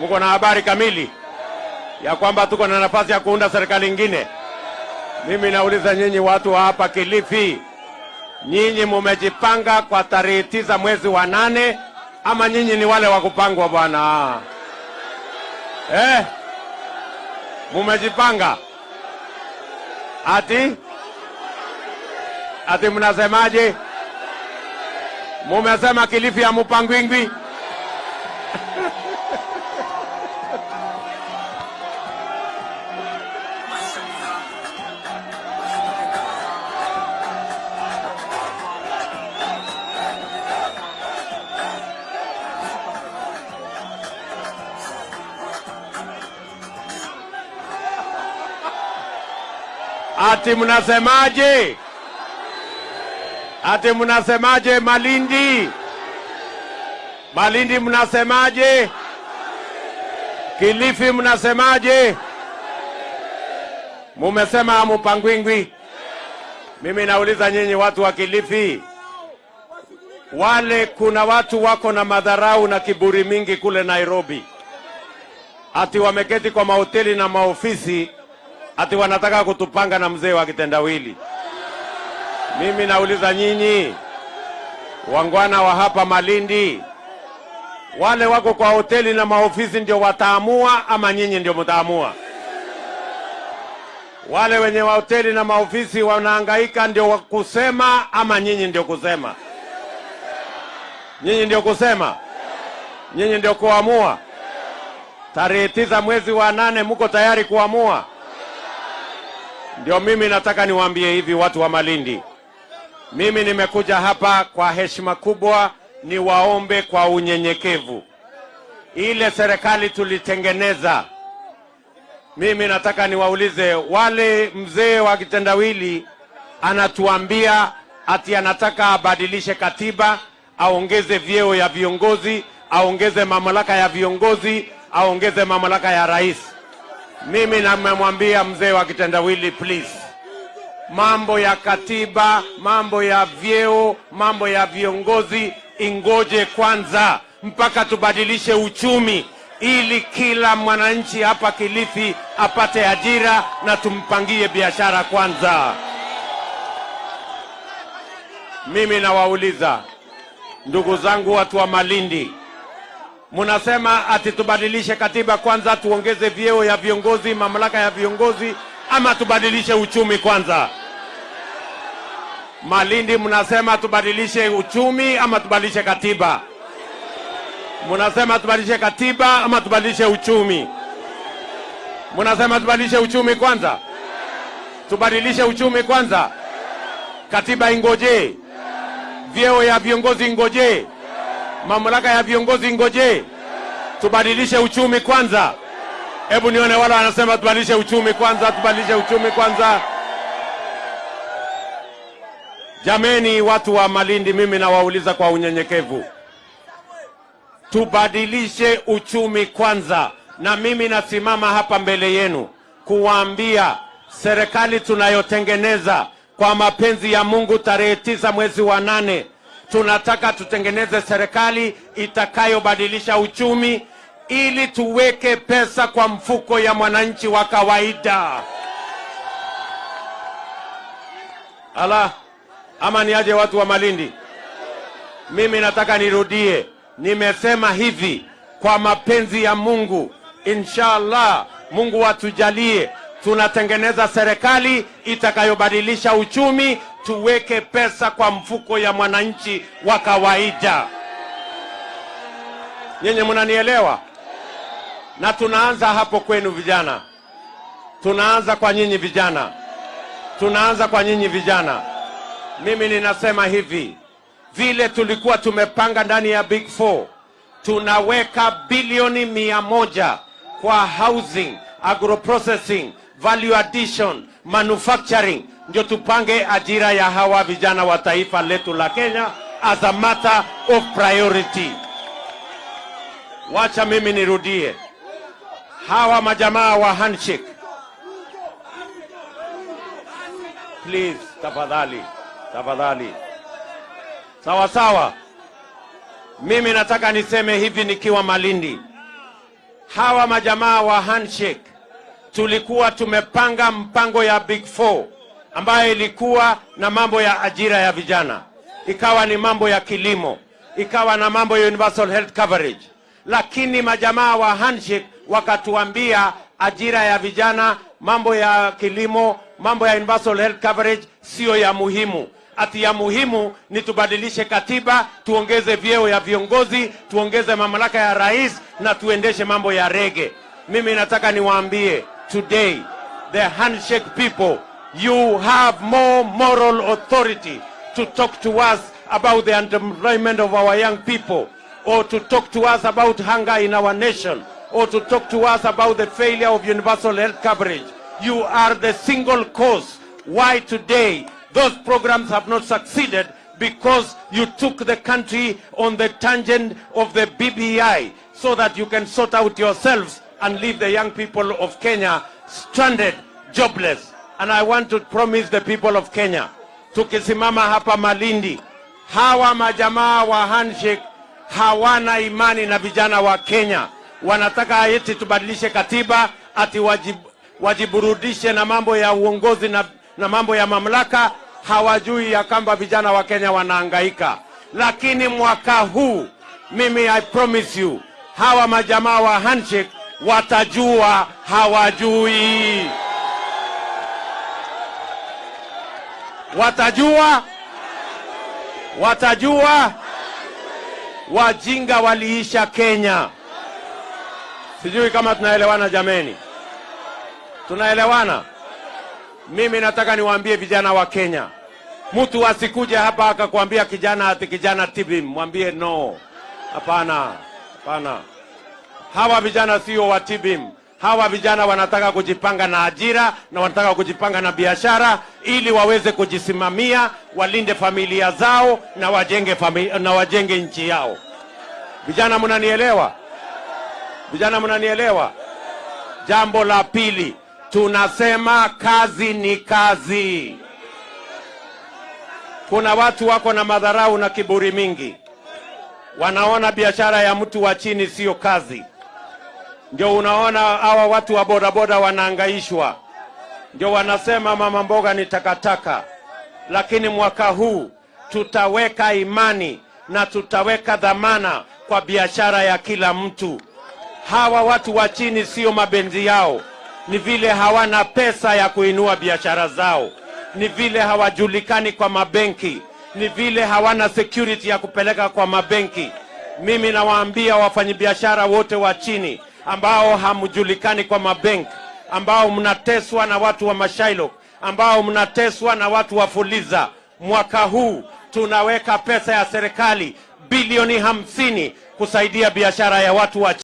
Mko na habari kamili ya kwamba tuko na nafasi ya kuunda serikali ingine? Mimi nauliza nyinyi watu wa hapa Kilifi, nyinyi mumejipanga kwa tarehe tisa mwezi wa nane ama nyinyi ni wale wa kupangwa bwana? Eh, mumejipanga ati ati mnasemaje? Mumesema Kilifi ya Ati mnasemaje? Ati mnasemaje Malindi? Malindi mnasemaje? Kilifi mnasemaje? Mumesema amupangwingwi Mimi nauliza nyinyi watu wa Kilifi, wale kuna watu wako na madharau na kiburi mingi kule Nairobi, ati wameketi kwa mahoteli na maofisi ati wanataka kutupanga na mzee wa kitendawili. Mimi nauliza nyinyi wangwana wa hapa Malindi, wale wako kwa hoteli na maofisi ndio wataamua ama nyinyi ndio mtaamua? Wale wenye wa hoteli na maofisi wanahangaika ndio kusema ama nyinyi ndio kusema? Nyinyi ndio kusema? Nyinyi ndio kuamua? Tarehe tisa mwezi wa nane, muko tayari kuamua? Ndio mimi nataka niwaambie hivi watu wa Malindi, mimi nimekuja hapa kwa heshima kubwa, niwaombe kwa unyenyekevu. Ile serikali tulitengeneza, mimi nataka niwaulize wale, mzee wa kitendawili anatuambia ati anataka abadilishe katiba, aongeze vyeo ya viongozi, aongeze mamlaka ya viongozi, aongeze mamlaka ya rais. Mimi namemwambia mzee wa kitendawili, please, mambo ya katiba, mambo ya vyeo, mambo ya viongozi ingoje kwanza mpaka tubadilishe uchumi, ili kila mwananchi hapa Kilifi apate ajira na tumpangie biashara kwanza. Mimi nawauliza ndugu zangu, watu wa Malindi, Munasema ati tubadilishe katiba kwanza, tuongeze vyeo ya viongozi, mamlaka ya viongozi, ama tubadilishe uchumi kwanza? Malindi mnasema tubadilishe uchumi ama tubadilishe katiba? Mnasema tubadilishe katiba ama tubadilishe uchumi? Mnasema tubadilishe uchumi kwanza, tubadilishe uchumi kwanza, katiba ingoje, vyeo ya viongozi ingoje mamlaka ya viongozi ngoje, tubadilishe uchumi kwanza. Hebu nione wale wanasema tubadilishe uchumi kwanza, tubadilishe uchumi kwanza. Jameni, watu wa Malindi, mimi nawauliza kwa unyenyekevu, tubadilishe uchumi kwanza, na mimi nasimama hapa mbele yenu kuwaambia serikali tunayotengeneza kwa mapenzi ya Mungu, tarehe tisa mwezi wa nane tunataka tutengeneze serikali itakayobadilisha uchumi ili tuweke pesa kwa mfuko ya mwananchi wa kawaida. Ala, ama niaje watu wa Malindi? Mimi nataka nirudie, nimesema hivi, kwa mapenzi ya Mungu, inshallah, Mungu atujalie, tunatengeneza serikali itakayobadilisha uchumi tuweke pesa kwa mfuko ya mwananchi wa kawaida. Nyinyi mnanielewa? Na tunaanza hapo kwenu vijana, tunaanza kwa nyinyi vijana, tunaanza kwa nyinyi vijana. Mimi ninasema hivi, vile tulikuwa tumepanga ndani ya Big Four, tunaweka bilioni mia moja kwa housing, agro processing, value addition, manufacturing ndio tupange ajira ya hawa vijana wa taifa letu la Kenya as a matter of priority. Wacha mimi nirudie, hawa majamaa wa handshake, please, tafadhali, tafadhali, sawa sawa. Mimi nataka niseme hivi nikiwa Malindi, hawa majamaa wa handshake tulikuwa tumepanga mpango ya Big Four ambayo ilikuwa na mambo ya ajira ya vijana, ikawa ni mambo ya kilimo, ikawa na mambo ya universal health coverage, lakini majamaa wa handshake wakatuambia ajira ya vijana, mambo ya kilimo, mambo ya universal health coverage siyo ya muhimu. Ati ya muhimu ni tubadilishe katiba, tuongeze vyeo ya viongozi, tuongeze mamlaka ya rais na tuendeshe mambo ya rege. Mimi nataka niwaambie today, the handshake people, you have more moral authority to talk to us about the underemployment of our young people, or to talk to us about hunger in our nation, or to talk to us about the failure of universal health coverage. You are the single cause why today those programs have not succeeded because you took the country on the tangent of the BBI so that you can sort out yourselves and leave the young people of Kenya stranded, jobless. And I want to promise the people of Kenya, tukisimama hapa Malindi, hawa majamaa wa handshake hawana imani na vijana wa Kenya. Wanataka eti tubadilishe katiba, ati wajib, wajiburudishe na mambo ya uongozi na, na mambo ya mamlaka. Hawajui ya kwamba vijana wa Kenya wanaangaika. Lakini mwaka huu mimi I promise you, hawa majamaa wa handshake watajua hawajui, watajua, watajua. Wajinga waliisha Kenya. Sijui kama tunaelewana jameni, tunaelewana? Mimi nataka niwaambie vijana wa Kenya, mtu asikuje hapa akakwambia kijana ati kijana tibim, mwambie no, hapana, hapana. Hawa vijana sio wa tibim. Hawa vijana wanataka kujipanga na ajira na wanataka kujipanga na biashara ili waweze kujisimamia, walinde familia zao na wajenge, na wajenge nchi yao. Vijana mnanielewa? Vijana mnanielewa? Jambo la pili, tunasema kazi ni kazi. Kuna watu wako na madharau na kiburi mingi, wanaona biashara ya mtu wa chini sio kazi. Ndio unaona hawa watu wa bodaboda wanaangaishwa, ndio wanasema mama mboga ni takataka. Lakini mwaka huu tutaweka imani na tutaweka dhamana kwa biashara ya kila mtu. Hawa watu wa chini sio mabenzi yao, ni vile hawana pesa ya kuinua biashara zao, ni vile hawajulikani kwa mabenki, ni vile hawana security ya kupeleka kwa mabenki. Mimi nawaambia wafanyabiashara wote wa chini ambao hamjulikani kwa mabenki, ambao mnateswa na watu wa Mashailo, ambao mnateswa na watu wa Fuliza, mwaka huu tunaweka pesa ya serikali bilioni hamsini kusaidia biashara ya watu wa